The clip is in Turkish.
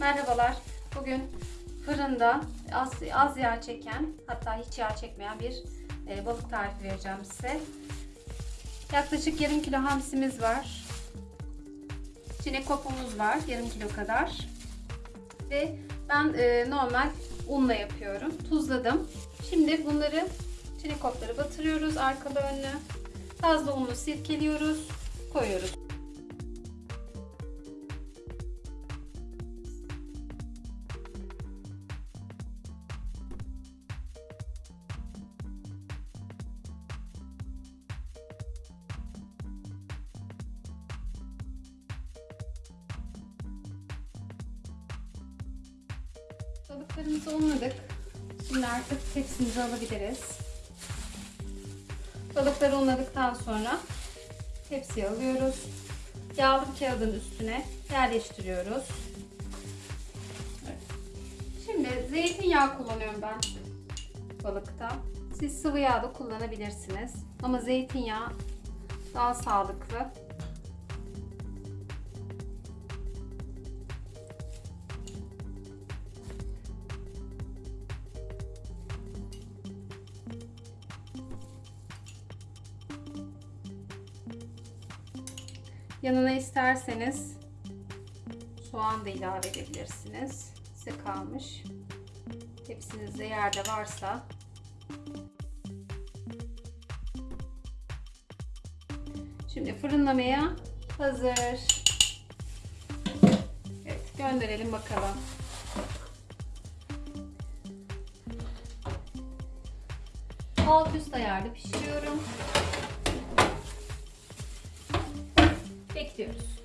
Merhabalar. Bugün fırında az, az yağ çeken hatta hiç yağ çekmeyen bir e, balık tarifi vereceğim size. Yaklaşık yarım kilo hamsimiz var. Çinekopumuz var yarım kilo kadar. Ve ben e, normal unla yapıyorum. Tuzladım. Şimdi bunları çinekopları batırıyoruz arkalı önlü. Fazla unlu sirkeliyoruz. Balıklarımızı unladık. Şimdi artık tepsimize alabiliriz. Balıkları unladıktan sonra tepsiye alıyoruz. Yağlı kağıdın üstüne yerleştiriyoruz. Şimdi zeytinyağı kullanıyorum ben balıkta. Siz sıvı yağ da kullanabilirsiniz. Ama zeytinyağı daha sağlıklı. Yanına isterseniz soğan da ilave edebilirsiniz. Size kalmış. Hepsinizde yerde varsa. Şimdi fırınlamaya hazır. Evet, gönderelim bakalım. Alt üst ayarlı pişiriyorum. Terço.